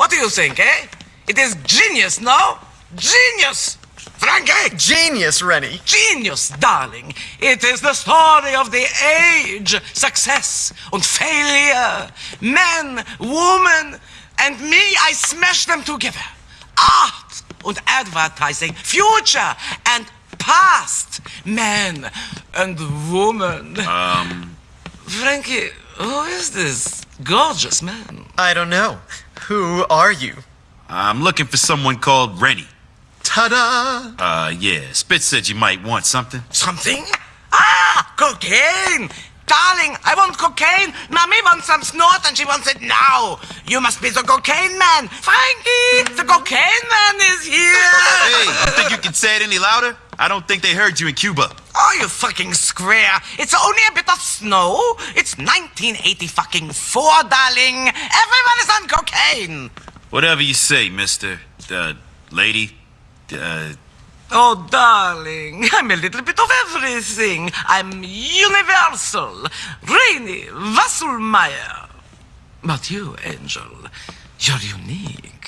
What do you think, eh? It is genius, no? Genius! Frankie! Genius, Rennie. Genius, darling. It is the story of the age. Success and failure. Man, woman, and me, I smash them together. Art and advertising. Future and past. Man and woman. Um, Frankie, who is this gorgeous man? I don't know. Who are you? I'm looking for someone called Rennie. Ta-da! Uh, yeah, Spitz said you might want something. Something? Ah, cocaine! Darling, I want cocaine. Mommy wants some snort and she wants it now. You must be the cocaine man. Frankie, the cocaine man is here. Hey, you think you can say it any louder? I don't think they heard you in Cuba. Oh, you fucking square. It's only a bit of snow. It's 1980 fucking four, darling. Everyone is on cocaine. Whatever you say, mister. Uh, lady. Uh, Oh, darling, I'm a little bit of everything. I'm universal. Rainy Wasselmeyer. But you, Angel, you're unique.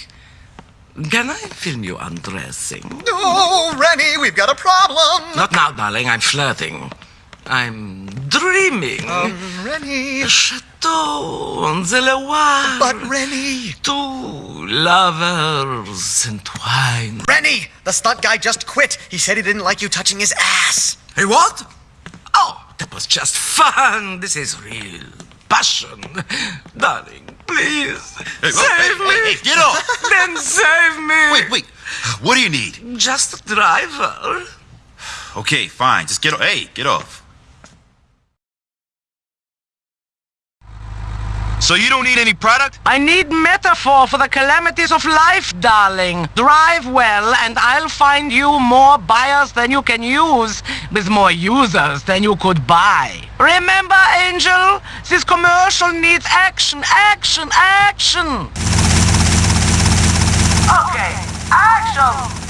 Can I film you undressing? Oh, Rennie, we've got a problem. Not now, darling. I'm flirting. I'm dreaming. Um, Rennie. Chateau on the Loire. But Rennie. Two lovers entwined. Rennie! The stunt guy just quit. He said he didn't like you touching his ass. Hey, what? Oh, that was just fun. This is real passion. Darling, please, hey, save hey, me. Hey, hey, get off! Then save me. Wait, wait. What do you need? Just a driver. Okay, fine. Just get off. Hey, get off. So you don't need any product? I need metaphor for the calamities of life, darling. Drive well, and I'll find you more buyers than you can use, with more users than you could buy. Remember, Angel? This commercial needs action, action, action! Okay, action!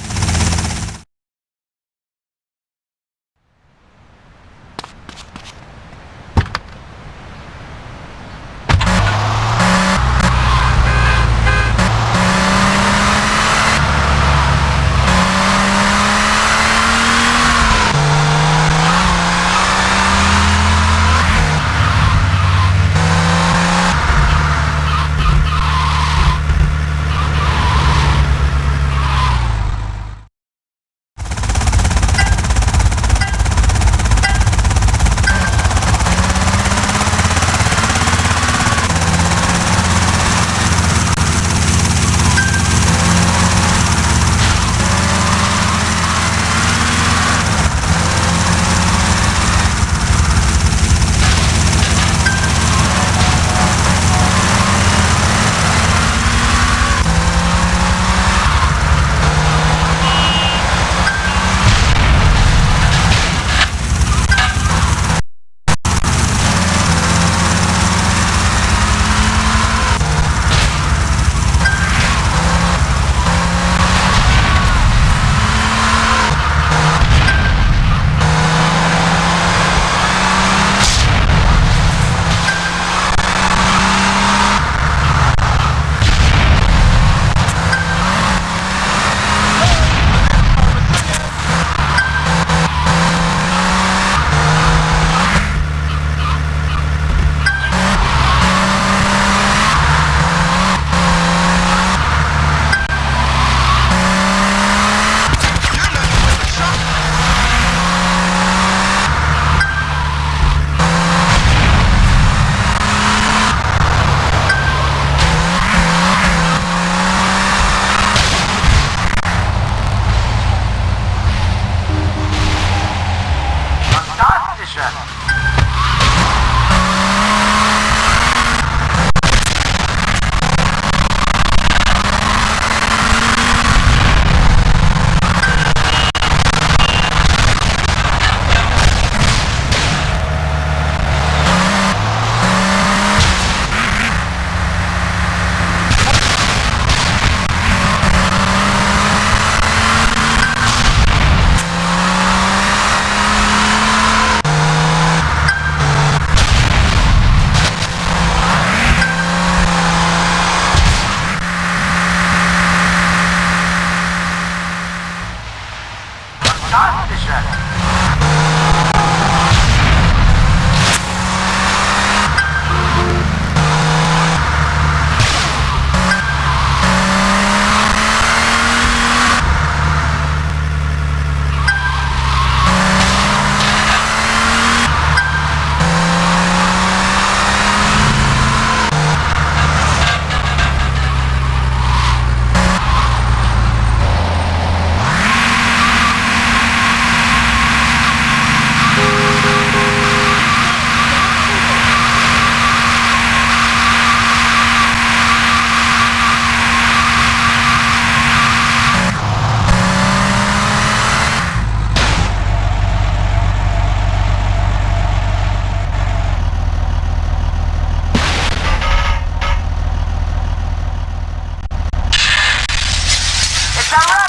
Sarah!